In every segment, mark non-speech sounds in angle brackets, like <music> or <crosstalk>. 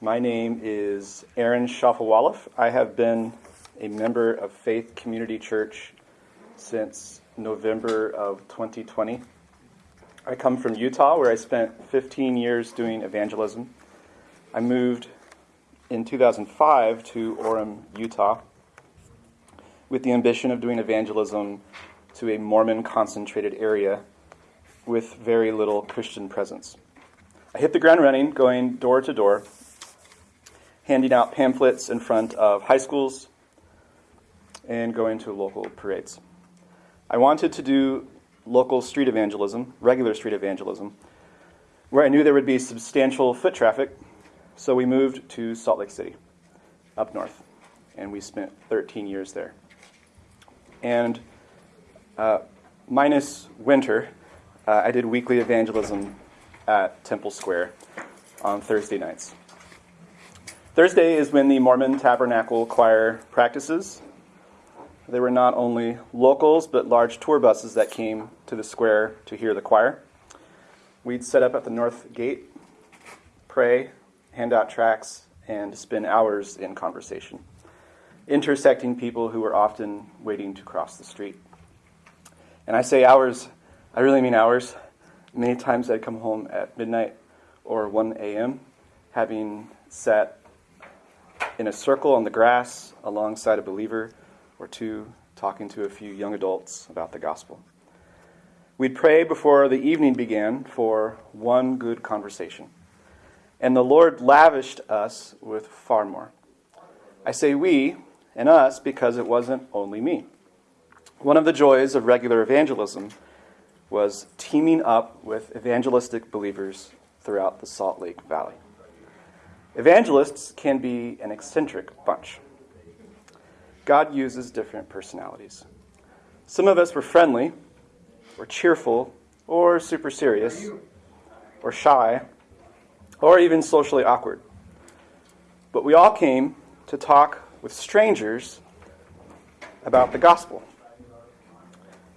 My name is Aaron Shafovaloff. I have been a member of Faith Community Church since November of 2020. I come from Utah, where I spent 15 years doing evangelism. I moved in 2005 to Orem, Utah, with the ambition of doing evangelism to a Mormon concentrated area with very little Christian presence. I hit the ground running, going door to door, handing out pamphlets in front of high schools and going to local parades. I wanted to do local street evangelism, regular street evangelism, where I knew there would be substantial foot traffic, so we moved to Salt Lake City, up north, and we spent 13 years there. And uh, minus winter, uh, I did weekly evangelism at Temple Square on Thursday nights. Thursday is when the Mormon Tabernacle Choir practices. There were not only locals, but large tour buses that came to the square to hear the choir. We'd set up at the north gate, pray, hand out tracts, and spend hours in conversation, intersecting people who were often waiting to cross the street. And I say hours, I really mean hours. Many times I'd come home at midnight or 1 a.m., having sat in a circle on the grass alongside a believer or two, talking to a few young adults about the gospel. We'd pray before the evening began for one good conversation. And the Lord lavished us with far more. I say we and us because it wasn't only me. One of the joys of regular evangelism was teaming up with evangelistic believers throughout the Salt Lake Valley. Evangelists can be an eccentric bunch. God uses different personalities. Some of us were friendly, or cheerful, or super serious, or shy, or even socially awkward. But we all came to talk with strangers about the gospel.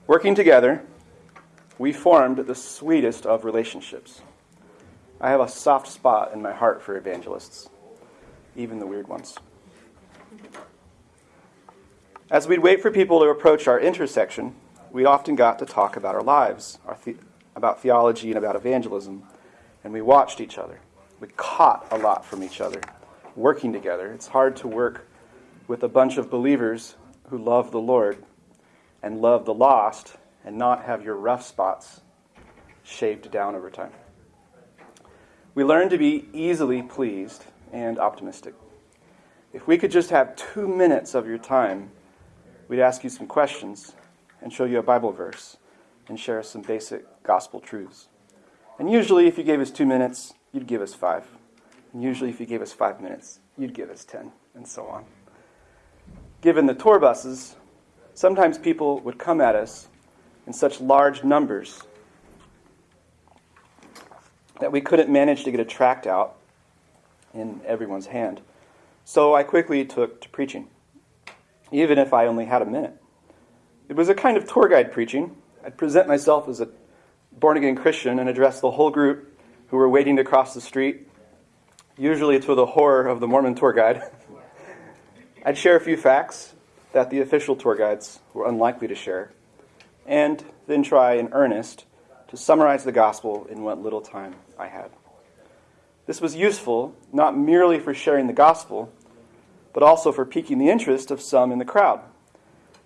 Working together, we formed the sweetest of relationships. I have a soft spot in my heart for evangelists, even the weird ones. As we'd wait for people to approach our intersection, we often got to talk about our lives, our the- about theology and about evangelism, and we watched each other. We caught a lot from each other, working together. It's hard to work with a bunch of believers who love the Lord and love the lost and not have your rough spots shaved down over time. We learn to be easily pleased and optimistic. If we could just have two minutes of your time, we'd ask you some questions and show you a Bible verse and share some basic gospel truths. And usually, if you gave us two minutes, you'd give us five. And usually, if you gave us five minutes, you'd give us ten, and so on. Given the tour buses, sometimes people would come at us in such large numbers that we couldn't manage to get a tract out in everyone's hand. So I quickly took to preaching, even if I only had a minute. It was a kind of tour guide preaching. I'd present myself as a born again Christian and address the whole group who were waiting to cross the street, usually to the horror of the Mormon tour guide. <laughs> I'd share a few facts that the official tour guides were unlikely to share and then try in earnest to summarize the gospel in what little time I had. This was useful not merely for sharing the gospel, but also for piquing the interest of some in the crowd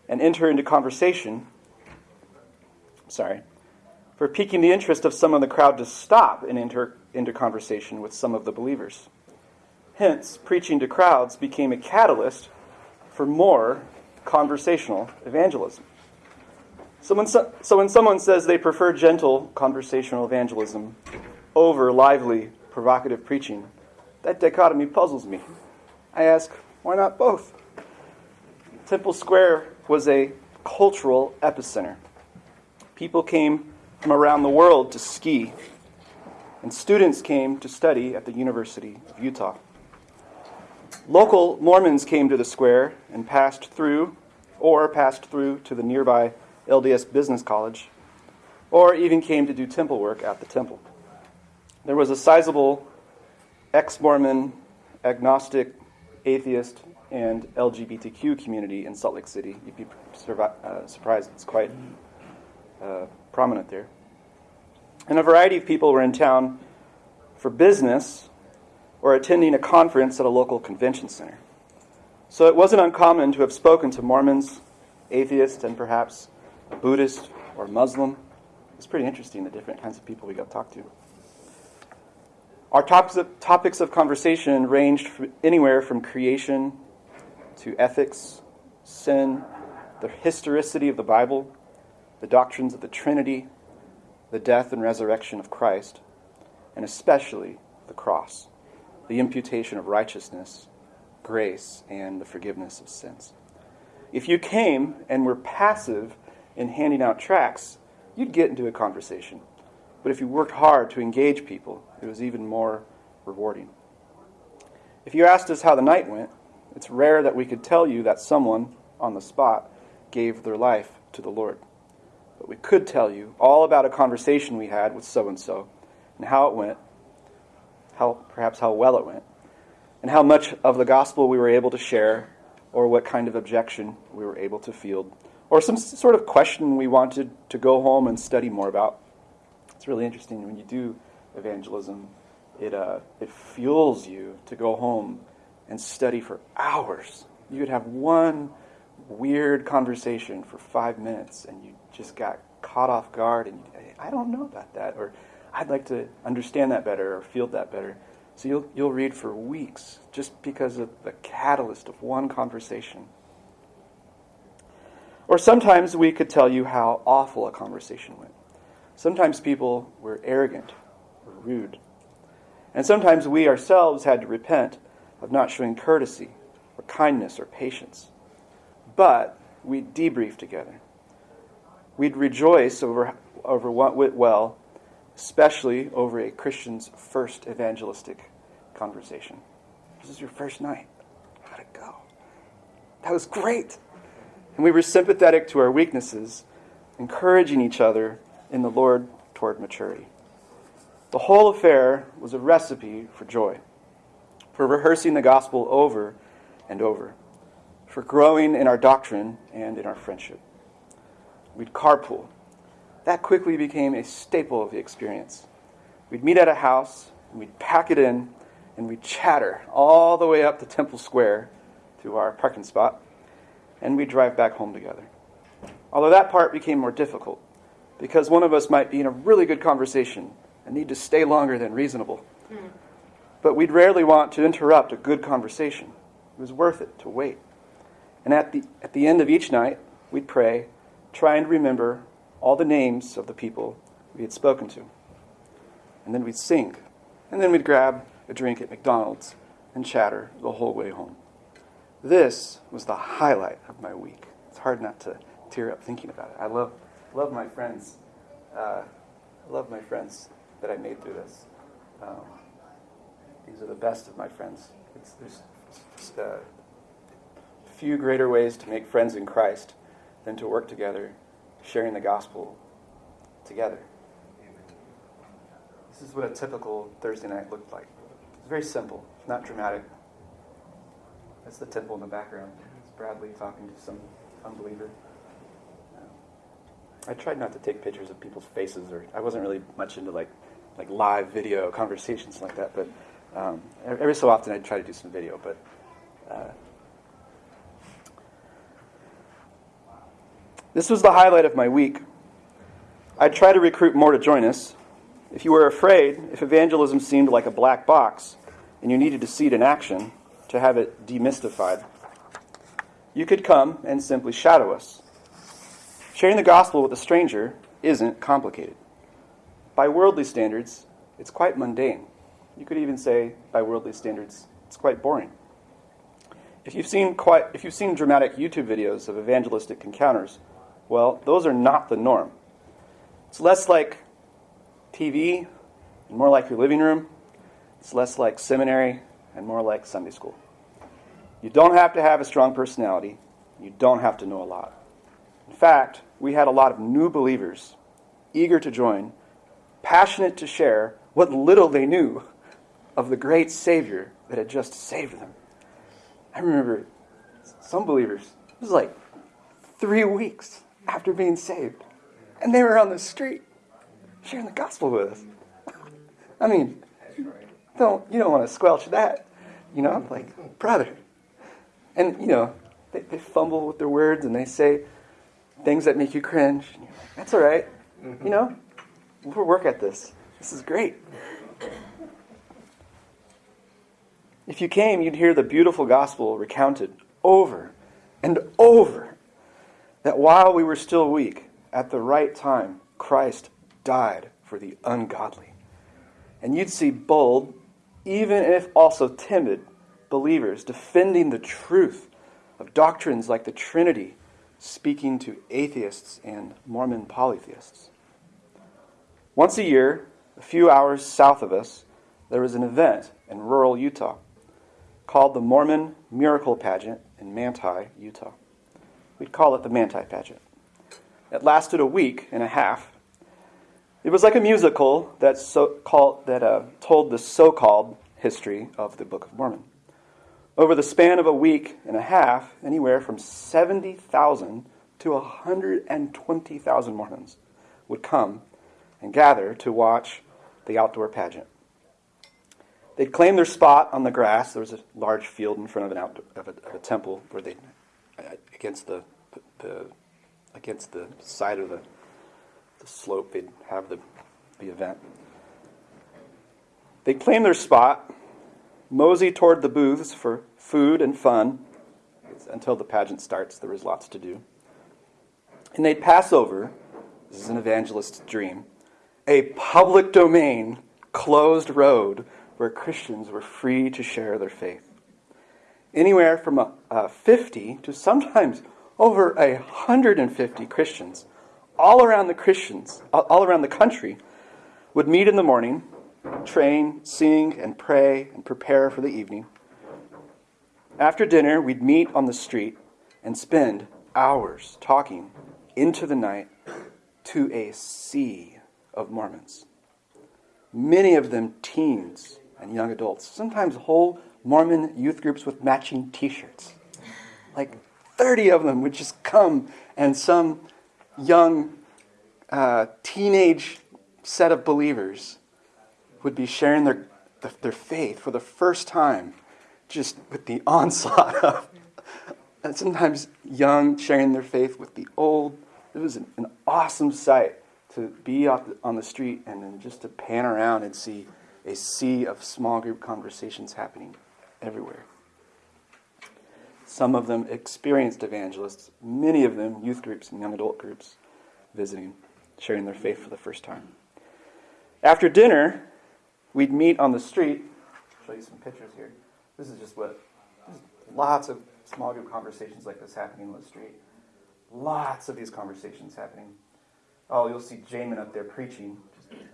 and enter into conversation. Sorry, for piquing the interest of some in the crowd to stop and enter into conversation with some of the believers. Hence, preaching to crowds became a catalyst for more conversational evangelism. So when, so, so when someone says they prefer gentle conversational evangelism over lively, provocative preaching, that dichotomy puzzles me. I ask, why not both? Temple Square was a cultural epicenter. People came from around the world to ski, and students came to study at the University of Utah. Local Mormons came to the square and passed through, or passed through to the nearby LDS Business College, or even came to do temple work at the temple. There was a sizable ex Mormon agnostic, atheist, and LGBTQ community in Salt Lake City. You'd be uh, surprised, it's quite uh, prominent there. And a variety of people were in town for business or attending a conference at a local convention center. So it wasn't uncommon to have spoken to Mormons, atheists, and perhaps Buddhist or Muslim. It's pretty interesting the different kinds of people we got to talk to. Our topics of, conversation ranged from anywhere from creation to ethics, sin, the historicity of the Bible, the doctrines of the Trinity, the death and resurrection of Christ, and especially the cross, the imputation of righteousness, grace, and the forgiveness of sins. If you came and were passive in handing out tracts, you'd get into a conversation. But if you worked hard to engage people, it was even more rewarding. If you asked us how the night went, it's rare that we could tell you that someone on the spot gave their life to the Lord. But we could tell you all about a conversation we had with so and so and how it went, how perhaps how well it went, and how much of the gospel we were able to share or what kind of objection we were able to field or some sort of question we wanted to go home and study more about. It's really interesting when you do evangelism. It, uh, it fuels you to go home and study for hours. You could have one weird conversation for five minutes and you just got caught off guard and I don't know about that or I'd like to understand that better or feel that better. So you'll, you'll read for weeks just because of the catalyst of one conversation. Or sometimes we could tell you how awful a conversation went. Sometimes people were arrogant or rude. And sometimes we ourselves had to repent of not showing courtesy or kindness or patience. But we'd debrief together. We'd rejoice over, over what went well, especially over a Christian's first evangelistic conversation. This is your first night. How'd it go? That was great. And we were sympathetic to our weaknesses, encouraging each other in the Lord toward maturity. The whole affair was a recipe for joy, for rehearsing the gospel over and over, for growing in our doctrine and in our friendship. We'd carpool. That quickly became a staple of the experience. We'd meet at a house, and we'd pack it in, and we'd chatter all the way up to Temple Square to our parking spot, and we'd drive back home together. Although that part became more difficult, because one of us might be in a really good conversation and need to stay longer than reasonable. Mm. But we'd rarely want to interrupt a good conversation. It was worth it to wait. And at the, at the end of each night, we'd pray, trying to remember all the names of the people we had spoken to. And then we'd sing. And then we'd grab a drink at McDonald's and chatter the whole way home. This was the highlight of my week. It's hard not to tear up thinking about it. I love, love my friends. Uh, I love my friends that I made through this. Um, these are the best of my friends. It's, there's just, uh, few greater ways to make friends in Christ than to work together, sharing the gospel together. This is what a typical Thursday night looked like. It's very simple, not dramatic. That's the temple in the background. It's Bradley talking to some unbeliever. I tried not to take pictures of people's faces, or I wasn't really much into like like live video conversations like that. But um, every so often, I'd try to do some video. But uh, this was the highlight of my week. I'd try to recruit more to join us. If you were afraid, if evangelism seemed like a black box, and you needed to see it in action to have it demystified, you could come and simply shadow us. Sharing the gospel with a stranger isn't complicated. By worldly standards, it's quite mundane. You could even say, by worldly standards, it's quite boring. If you've seen quite, if you've seen dramatic YouTube videos of evangelistic encounters, well, those are not the norm. It's less like TV and more like your living room. It's less like seminary and more like Sunday school. You don't have to have a strong personality. You don't have to know a lot. In fact, we had a lot of new believers eager to join passionate to share what little they knew of the great Savior that had just saved them. I remember some believers, it was like three weeks after being saved, and they were on the street sharing the gospel with us. <laughs> I mean, don't you don't want to squelch that, you know? I'm like, brother. And you know, they, they fumble with their words and they say things that make you cringe. Like, That's all right. Mm-hmm. You know, we'll work at this. This is great. If you came, you'd hear the beautiful gospel recounted over and over that while we were still weak, at the right time, Christ died for the ungodly. And you'd see bold, even if also timid, believers defending the truth of doctrines like the Trinity, speaking to atheists and Mormon polytheists. Once a year, a few hours south of us, there was an event in rural Utah called the Mormon Miracle Pageant in Manti, Utah. We'd call it the Manti Pageant. It lasted a week and a half. It was like a musical that, so called, that uh, told the so called history of the Book of Mormon. Over the span of a week and a half, anywhere from 70,000 to 120,000 Mormons would come and gather to watch the outdoor pageant. They'd claim their spot on the grass. There was a large field in front of an outdoor, of, a, of a temple where they, against the, the, against the side of the, the slope, they'd have the, the event. They'd claim their spot, mosey toward the booths for food and fun. Until the pageant starts, there was lots to do. And they'd pass over, this is an evangelist's dream, a public domain, closed road where Christians were free to share their faith. Anywhere from a, a 50 to sometimes over a 150 Christians all around the Christians, all around the country, would meet in the morning, train, sing, and pray and prepare for the evening. After dinner, we'd meet on the street and spend hours talking into the night to a sea of Mormons. Many of them teens and young adults, sometimes whole Mormon youth groups with matching t shirts. Like 30 of them would just come, and some young uh, teenage set of believers would be sharing their, their faith for the first time, just with the <laughs> onslaught of, and sometimes young sharing their faith with the old. It was an, an awesome sight to be on the street and then just to pan around and see a sea of small group conversations happening everywhere. Some of them experienced evangelists, many of them youth groups and young adult groups visiting, sharing their faith for the first time. After dinner, we'd meet on the street. I'll show you some pictures here. This is just what lots of small group conversations like this happening on the street. Lots of these conversations happening. Oh, you'll see Jamin up there preaching.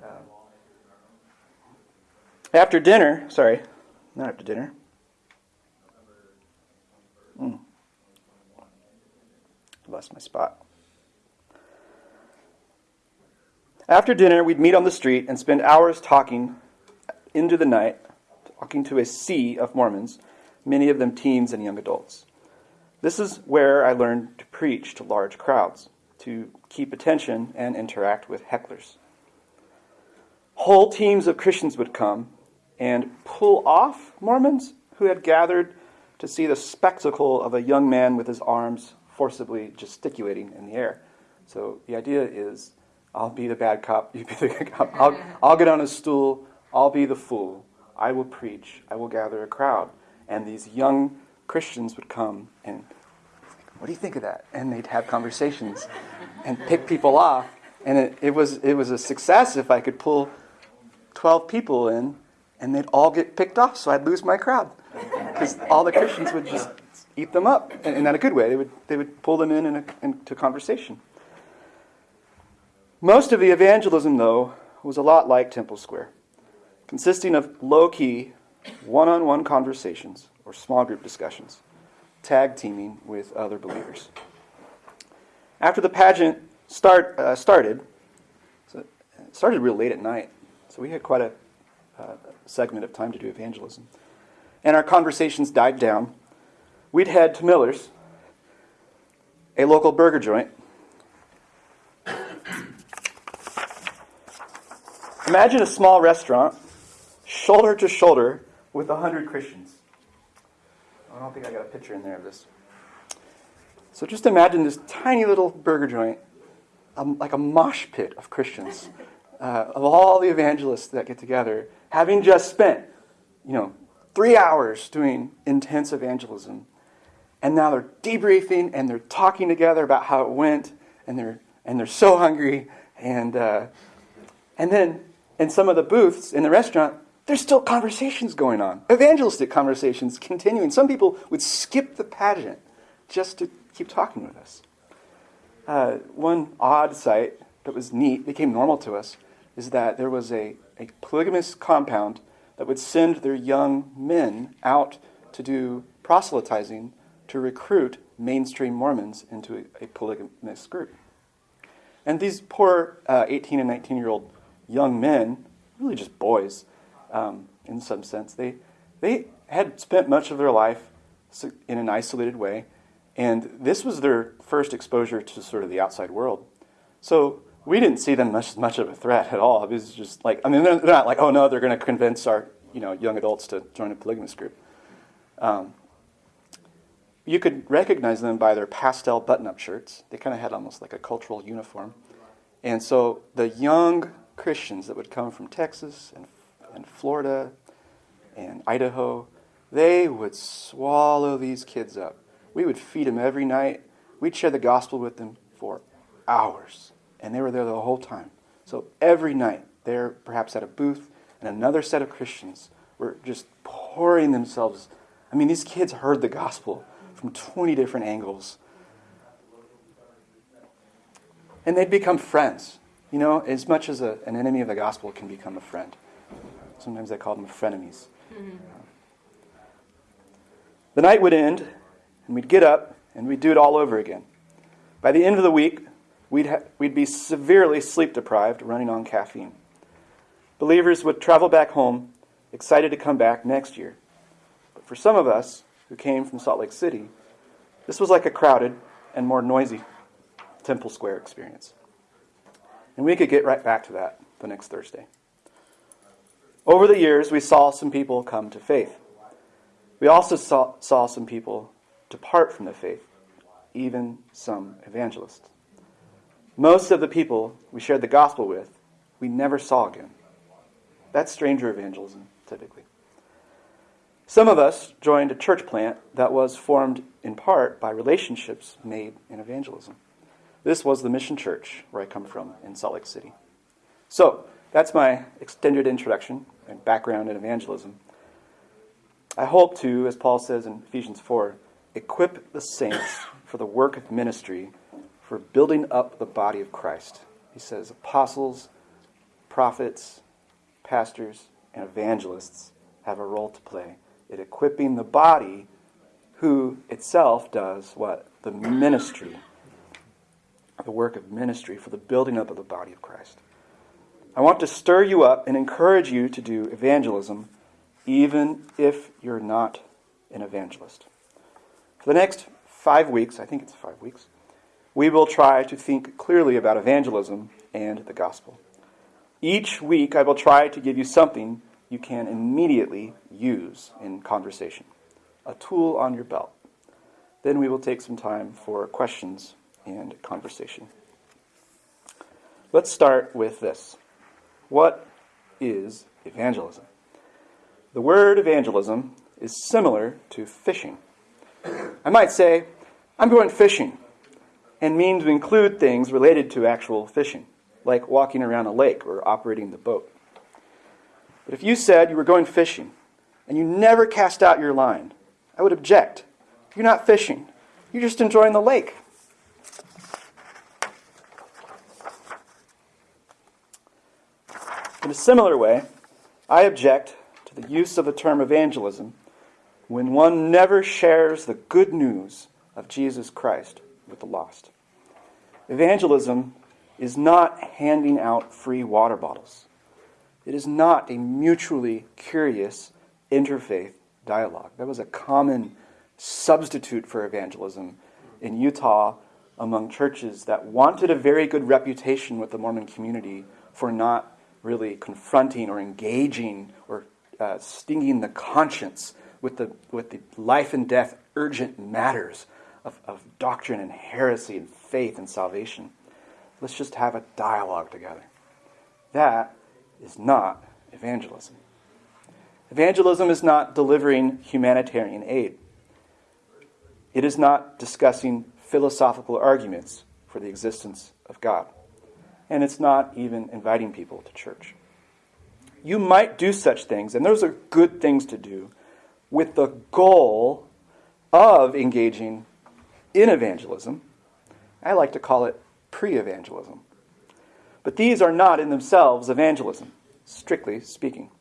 Uh, after dinner, sorry, not after dinner. Mm. Lost my spot. After dinner, we'd meet on the street and spend hours talking into the night, talking to a sea of Mormons, many of them teens and young adults. This is where I learned to preach to large crowds, to keep attention and interact with hecklers. Whole teams of Christians would come and pull off Mormons who had gathered to see the spectacle of a young man with his arms forcibly gesticulating in the air. So the idea is I'll be the bad cop, you be the good cop. I'll, I'll get on a stool, I'll be the fool. I will preach, I will gather a crowd. And these young Christians would come and, what do you think of that? And they'd have conversations and pick people off. And it, it, was, it was a success if I could pull 12 people in and they'd all get picked off, so I'd lose my crowd because all the Christians would just eat them up, and, in a good way. They would they would pull them in, in into conversation. Most of the evangelism, though, was a lot like Temple Square, consisting of low-key, one-on-one conversations or small group discussions, tag teaming with other believers. After the pageant start, uh, started, so it started real late at night, so we had quite a uh, segment of time to do evangelism. And our conversations died down. We'd head to Miller's, a local burger joint. Imagine a small restaurant, shoulder to shoulder, with a hundred Christians. I don't think I got a picture in there of this. So just imagine this tiny little burger joint, um, like a mosh pit of Christians, <laughs> uh, of all the evangelists that get together, having just spent, you know, three hours doing intense evangelism, and now they're debriefing and they're talking together about how it went, and they're and they're so hungry, and uh, and then in some of the booths in the restaurant, there's still conversations going on, evangelistic conversations continuing. Some people would skip the pageant just to keep talking with us. Uh, one odd sight that was neat, became normal to us, is that there was a, a polygamous compound that would send their young men out to do proselytizing to recruit mainstream Mormons into a, a polygamous group. And these poor uh, 18 and 19 year old young men, really just boys um, in some sense, they, they had spent much of their life in an isolated way and this was their first exposure to sort of the outside world. So we didn't see them much as much of a threat at all. It was just like I mean they're, they're not like oh no they're going to convince our you know young adults to join a polygamous group. Um, you could recognize them by their pastel button-up shirts. They kind of had almost like a cultural uniform. And so the young Christians that would come from Texas and, and Florida and Idaho, they would swallow these kids up we would feed them every night. We'd share the gospel with them for hours. And they were there the whole time. So every night, they're perhaps at a booth, and another set of Christians were just pouring themselves. I mean, these kids heard the gospel from 20 different angles. And they'd become friends. You know, as much as a, an enemy of the gospel can become a friend. Sometimes I call them frenemies. Mm-hmm. The night would end, and we'd get up and we'd do it all over again. By the end of the week, we'd, ha- we'd be severely sleep deprived, running on caffeine. Believers would travel back home, excited to come back next year. But for some of us who came from Salt Lake City, this was like a crowded and more noisy Temple Square experience. And we could get right back to that the next Thursday. Over the years, we saw some people come to faith. We also saw, saw some people depart from the faith, even some evangelists. Most of the people we shared the gospel with, we never saw again. That's stranger evangelism, typically. Some of us joined a church plant that was formed in part by relationships made in evangelism. This was the Mission Church, where I come from, in Salt Lake City. So, that's my extended introduction and background in evangelism. I hope to, as Paul says in Ephesians 4, equip the saints <coughs> for the work of ministry, for building up the body of Christ. He says apostles, prophets, pastors, and evangelists have a role to play in equipping the body who itself does what? The ministry, the work of ministry for the building up of the body of Christ. I want to stir you up and encourage you to do evangelism, even if you're not an evangelist. For the next five weeks, I think it's five weeks, we will try to think clearly about evangelism and the gospel. Each week, I will try to give you something you can immediately use in conversation, a tool on your belt. Then we will take some time for questions and conversation. Let's start with this. What is evangelism? The word evangelism is similar to fishing. I might say, I'm going fishing, and mean to include things related to actual fishing, like walking around a lake or operating the boat. But if you said you were going fishing and you never cast out your line, I would object. You're not fishing, you're just enjoying the lake. In a similar way, I object to the use of the term evangelism when one never shares the good news of Jesus Christ with the lost. Evangelism is not handing out free water bottles. It is not a mutually curious interfaith dialogue. That was a common substitute for evangelism in Utah among churches that wanted a very good reputation with the Mormon community for not really confronting or engaging or uh, stinging the conscience with the, with the life and death urgent matters of, of doctrine and heresy and faith and salvation. Let's just have a dialogue together. That is not evangelism. Evangelism is not delivering humanitarian aid. It is not discussing philosophical arguments for the existence of God. And it's not even inviting people to church. You might do such things, and those are good things to do, with the goal of engaging in evangelism. I like to call it pre evangelism. But these are not in themselves evangelism, strictly speaking.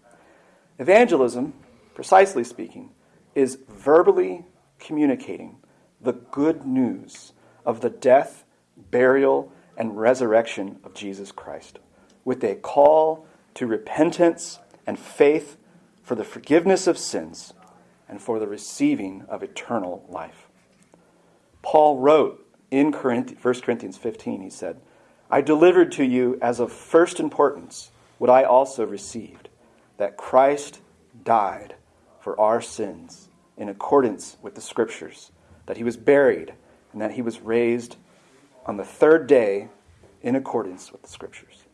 Evangelism, precisely speaking, is verbally communicating the good news of the death, burial, and resurrection of Jesus Christ with a call to repentance and faith for the forgiveness of sins and for the receiving of eternal life. Paul wrote in 1 Corinthians 15, he said, I delivered to you as of first importance what I also received that Christ died for our sins in accordance with the Scriptures, that he was buried, and that he was raised on the third day in accordance with the Scriptures.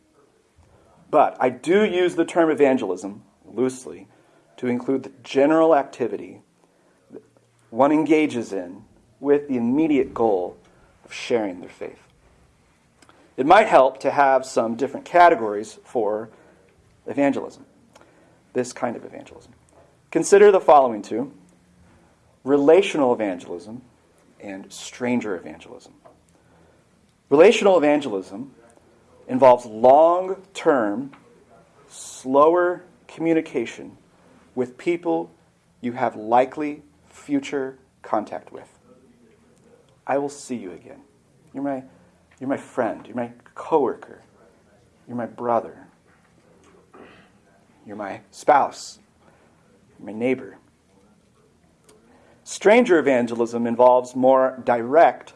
But I do use the term evangelism loosely to include the general activity one engages in with the immediate goal of sharing their faith. It might help to have some different categories for evangelism, this kind of evangelism. Consider the following two relational evangelism and stranger evangelism. Relational evangelism involves long term, slower communication with people you have likely future contact with. I will see you again. You're my, you're my friend. You're my coworker. You're my brother. You're my spouse. You're my neighbor. Stranger evangelism involves more direct,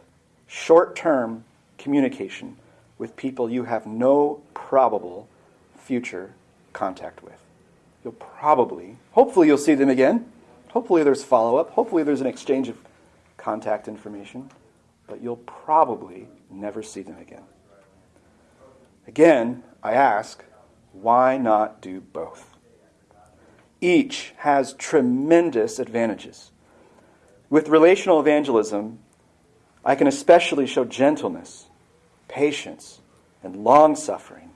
short term communication with people you have no probable future contact with. You'll probably, hopefully, you'll see them again. Hopefully, there's follow up. Hopefully, there's an exchange of contact information. But you'll probably never see them again. Again, I ask, why not do both? Each has tremendous advantages. With relational evangelism, I can especially show gentleness, patience, and long suffering.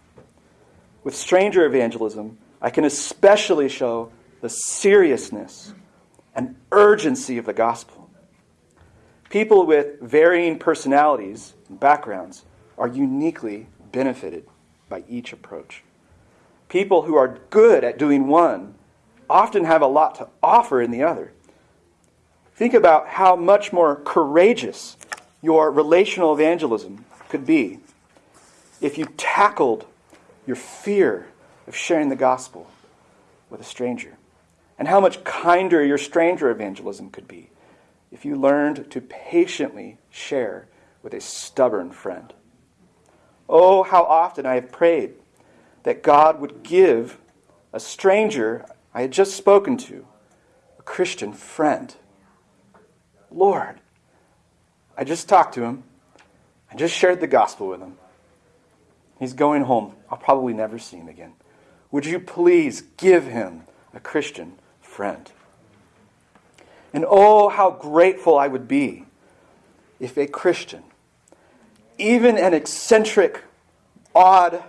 With stranger evangelism, I can especially show the seriousness and urgency of the gospel. People with varying personalities and backgrounds are uniquely benefited by each approach. People who are good at doing one often have a lot to offer in the other. Think about how much more courageous your relational evangelism could be if you tackled your fear of sharing the gospel with a stranger, and how much kinder your stranger evangelism could be if you learned to patiently share with a stubborn friend. Oh, how often I have prayed that God would give a stranger I had just spoken to a Christian friend. Lord, I just talked to him. I just shared the gospel with him. He's going home. I'll probably never see him again. Would you please give him a Christian friend? And oh, how grateful I would be if a Christian, even an eccentric, odd,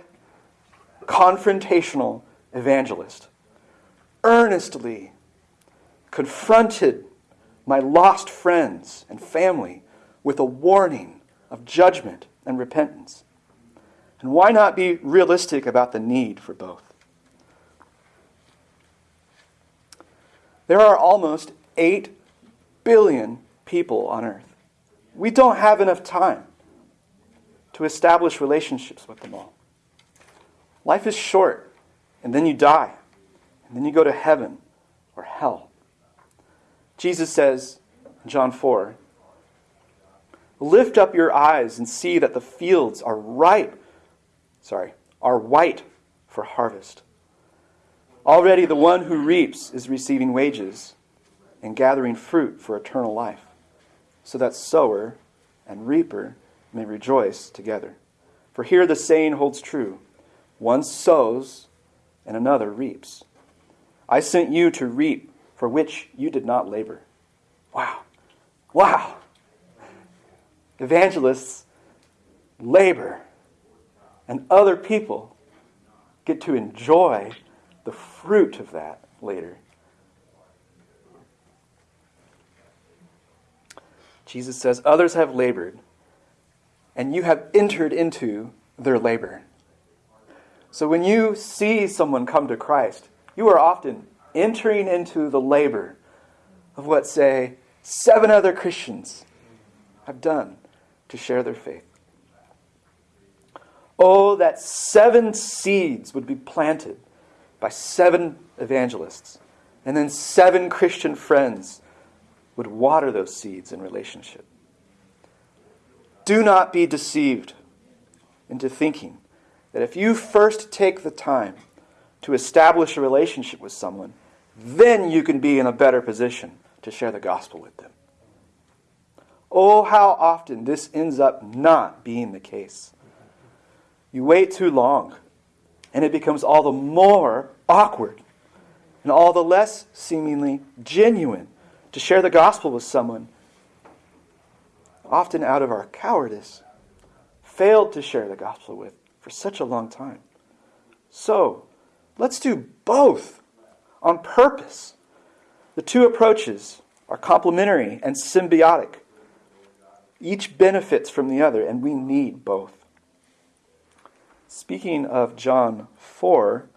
confrontational evangelist, earnestly confronted my lost friends and family with a warning of judgment and repentance. And why not be realistic about the need for both? There are almost 8 billion people on earth. We don't have enough time to establish relationships with them all. Life is short, and then you die, and then you go to heaven or hell. Jesus says in John 4 Lift up your eyes and see that the fields are ripe, sorry, are white for harvest. Already the one who reaps is receiving wages and gathering fruit for eternal life, so that sower and reaper may rejoice together. For here the saying holds true one sows and another reaps. I sent you to reap for which you did not labor. Wow. Wow. Evangelists labor, and other people get to enjoy the fruit of that later. Jesus says, Others have labored, and you have entered into their labor. So when you see someone come to Christ, you are often entering into the labor of what, say, seven other Christians have done to share their faith. Oh, that seven seeds would be planted by seven evangelists, and then seven Christian friends would water those seeds in relationship. Do not be deceived into thinking that if you first take the time to establish a relationship with someone, then you can be in a better position to share the gospel with them. Oh, how often this ends up not being the case. You wait too long, and it becomes all the more awkward and all the less seemingly genuine to share the gospel with someone, often out of our cowardice, failed to share the gospel with for such a long time. So, let's do both on purpose. The two approaches are complementary and symbiotic. Each benefits from the other, and we need both. Speaking of John 4,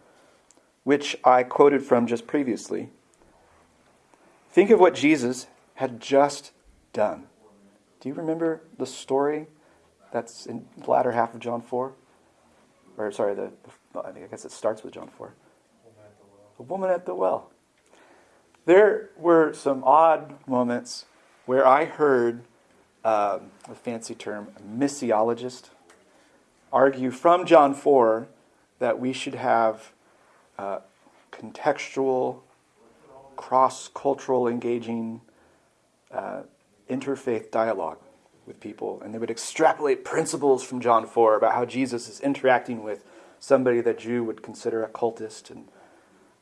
which I quoted from just previously, think of what Jesus had just done. Do you remember the story that's in the latter half of John 4? Or, sorry, the, I guess it starts with John 4. The woman at the well. There were some odd moments where I heard um, a fancy term, missiologist, argue from John 4 that we should have uh, contextual, cross cultural, engaging uh, interfaith dialogue with people. And they would extrapolate principles from John 4 about how Jesus is interacting with somebody that Jew would consider a cultist and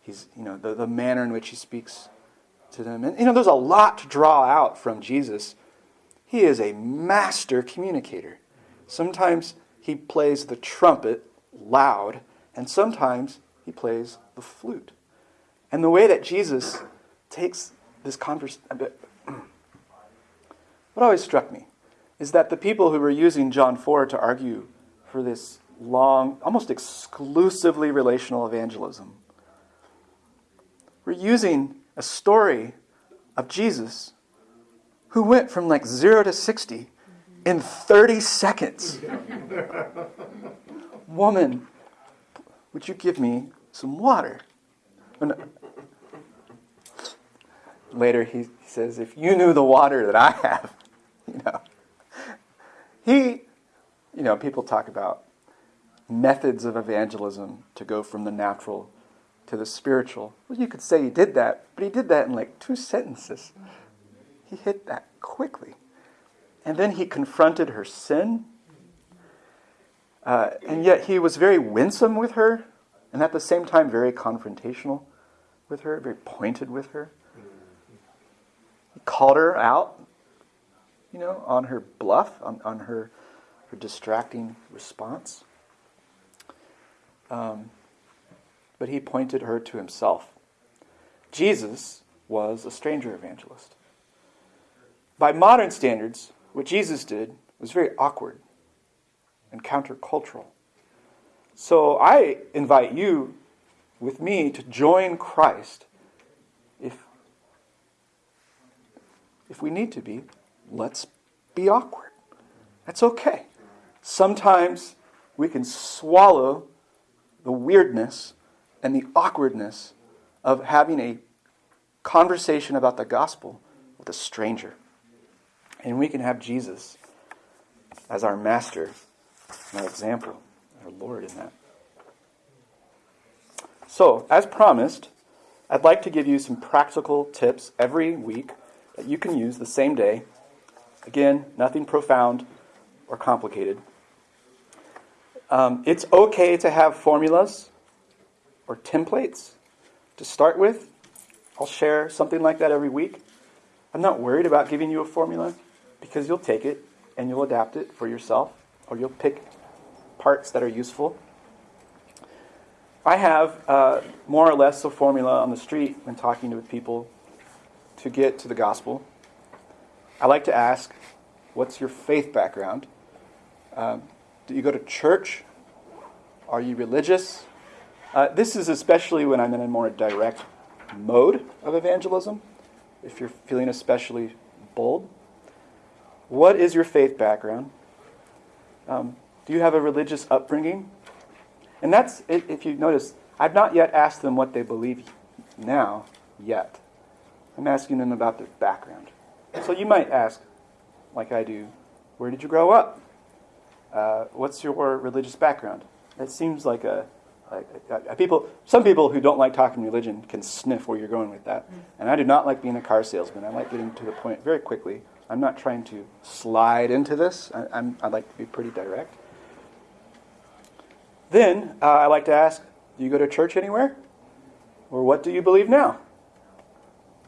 he's, you know, the, the manner in which he speaks to them. And, you know, there's a lot to draw out from Jesus he is a master communicator. Sometimes he plays the trumpet loud, and sometimes he plays the flute. And the way that Jesus takes this conversation, <clears throat> what always struck me is that the people who were using John 4 to argue for this long, almost exclusively relational evangelism were using a story of Jesus who went from like zero to 60 in 30 seconds. Woman, would you give me some water? Oh, Later, he says, If you knew the water that I have, <laughs> you know. He, you know, people talk about methods of evangelism to go from the natural to the spiritual. Well, you could say he did that, but he did that in like two sentences. He hit that quickly. And then he confronted her sin. Uh, and yet he was very winsome with her, and at the same time, very confrontational with her, very pointed with her. He called her out, you know, on her bluff, on, on her, her distracting response. Um, but he pointed her to himself. Jesus was a stranger evangelist. By modern standards, what Jesus did was very awkward and countercultural. So I invite you with me to join Christ if if we need to be, let's be awkward. That's okay. Sometimes we can swallow the weirdness and the awkwardness of having a conversation about the gospel with a stranger. And we can have Jesus as our master, our example, our Lord in that. So, as promised, I'd like to give you some practical tips every week that you can use the same day. Again, nothing profound or complicated. Um, it's okay to have formulas or templates to start with. I'll share something like that every week. I'm not worried about giving you a formula because you'll take it and you'll adapt it for yourself or you'll pick parts that are useful. I have uh, more or less a formula on the street when talking to people to get to the gospel. I like to ask, what's your faith background? Um, do you go to church? Are you religious? Uh, this is especially when I'm in a more direct mode of evangelism, if you're feeling especially bold. What is your faith background? Um, do you have a religious upbringing? And that's, if you notice, I've not yet asked them what they believe now, yet. I'm asking them about their background. So you might ask, like I do, where did you grow up? Uh, what's your religious background? It seems like a, a, a, people. Some people who don't like talking religion can sniff where you're going with that. And I do not like being a car salesman. I like getting to the point very quickly. I'm not trying to slide into this. I, I'm, I like to be pretty direct. Then uh, I like to ask, do you go to church anywhere? Or what do you believe now?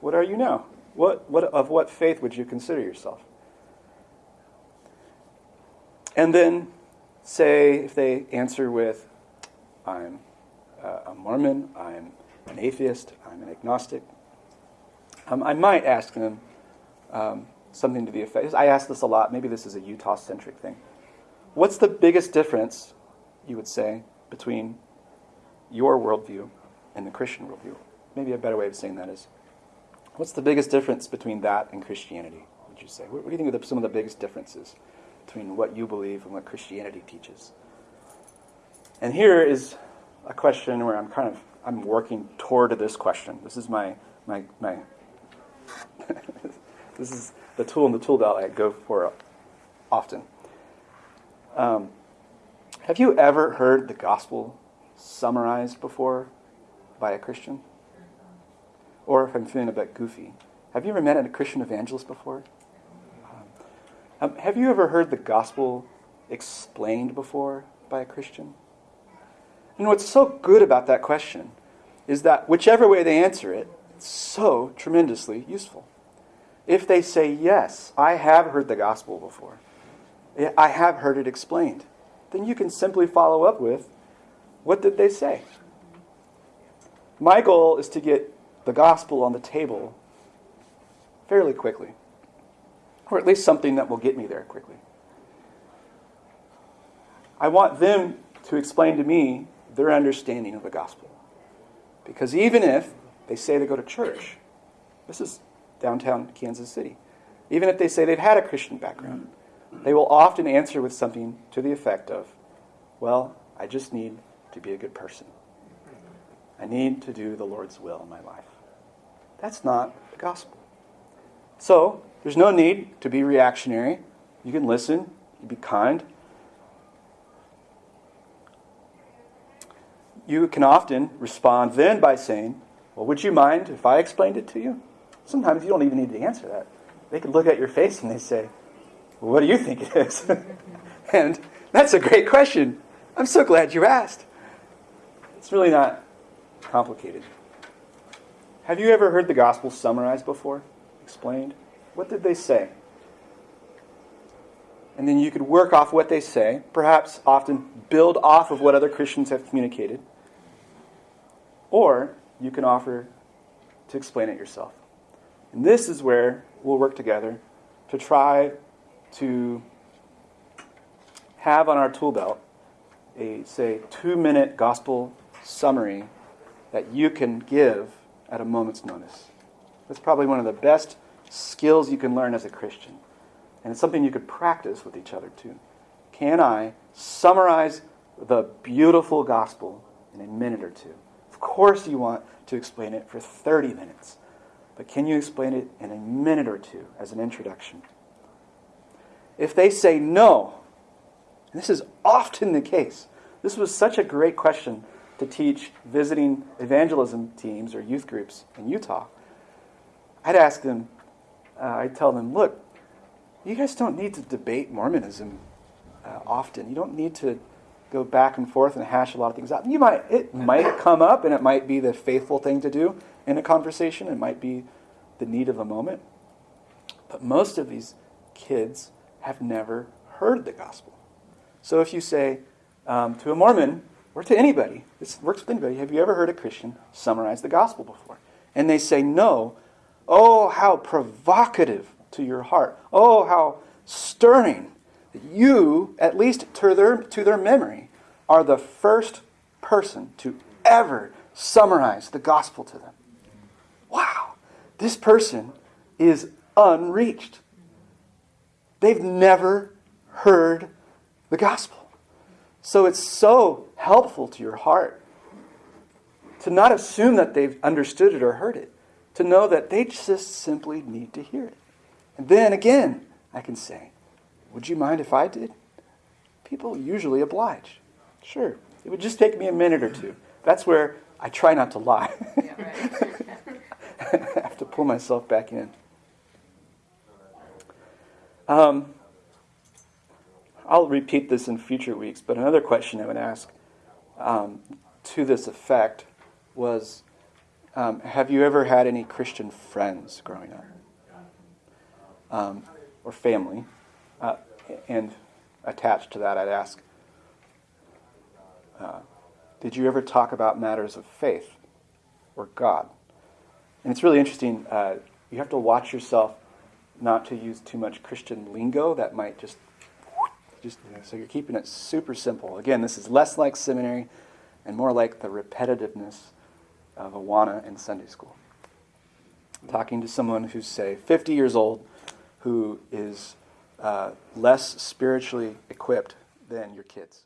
What are you now? What, what, of what faith would you consider yourself? And then say, if they answer with, I'm a Mormon, I'm an atheist, I'm an agnostic, um, I might ask them um, something to the effect. I ask this a lot. Maybe this is a Utah centric thing. What's the biggest difference you would say, between your worldview and the Christian worldview. Maybe a better way of saying that is what's the biggest difference between that and Christianity, would you say? What, do you think are some of the biggest differences between what you believe and what Christianity teaches? And here is a question where I'm kind of I'm working toward this question. This is my my my <laughs> this is the tool in the tool belt I go for often. Um, have you ever heard the gospel summarized before by a Christian? Or if I'm feeling a bit goofy, have you ever met a Christian evangelist before? Um, have you ever heard the gospel explained before by a Christian? And what's so good about that question is that whichever way they answer it, it's so tremendously useful. If they say, Yes, I have heard the gospel before, I have heard it explained, then you can simply follow up with, what did they say? My goal is to get the gospel on the table fairly quickly, or at least something that will get me there quickly. I want them to explain to me their understanding of the gospel. Because even if they say they go to church, this is downtown Kansas City, even if they say they've had a Christian background, they will often answer with something to the effect of, Well, I just need to be a good person. I need to do the Lord's will in my life. That's not the gospel. So, there's no need to be reactionary. You can listen, you be kind. You can often respond then by saying, Well, would you mind if I explained it to you? Sometimes you don't even need to answer that. They can look at your face and they say, well, what do you think it is? <laughs> and that's a great question. I'm so glad you asked. It's really not complicated. Have you ever heard the gospel summarized before? Explained? What did they say? And then you could work off what they say, perhaps often build off of what other Christians have communicated. Or you can offer to explain it yourself. And this is where we'll work together to try to have on our tool belt a, say, two minute gospel summary that you can give at a moment's notice. That's probably one of the best skills you can learn as a Christian. And it's something you could practice with each other too. Can I summarize the beautiful gospel in a minute or two? Of course, you want to explain it for 30 minutes. But can you explain it in a minute or two as an introduction? If they say no, this is often the case, this was such a great question to teach visiting evangelism teams or youth groups in Utah. I'd ask them, uh, I'd tell them, look, you guys don't need to debate Mormonism uh, often. You don't need to go back and forth and hash a lot of things out. You might it might come up and it might be the faithful thing to do in a conversation. It might be the need of a moment. But most of these kids have never heard the gospel. So if you say um, to a Mormon or to anybody, this works with anybody, have you ever heard a Christian summarize the gospel before? And they say no. Oh, how provocative to your heart. Oh, how stirring you, at least to their, to their memory, are the first person to ever summarize the gospel to them. This person is unreached. They've never heard the gospel. So it's so helpful to your heart to not assume that they've understood it or heard it, to know that they just simply need to hear it. And then again, I can say, Would you mind if I did? People usually oblige. Sure. It would just take me a minute or two. That's where I try not to lie. <laughs> Yeah, right. I have to pull myself back in. Um, I'll repeat this in future weeks, but another question I would ask um, to this effect was um, Have you ever had any Christian friends growing up? Um, or family? Uh, and attached to that, I'd ask uh, Did you ever talk about matters of faith or God? And it's really interesting. Uh, you have to watch yourself not to use too much Christian lingo that might just just so you're keeping it super simple. Again, this is less like seminary and more like the repetitiveness of Awana in Sunday school. Talking to someone who's say 50 years old, who is uh, less spiritually equipped than your kids.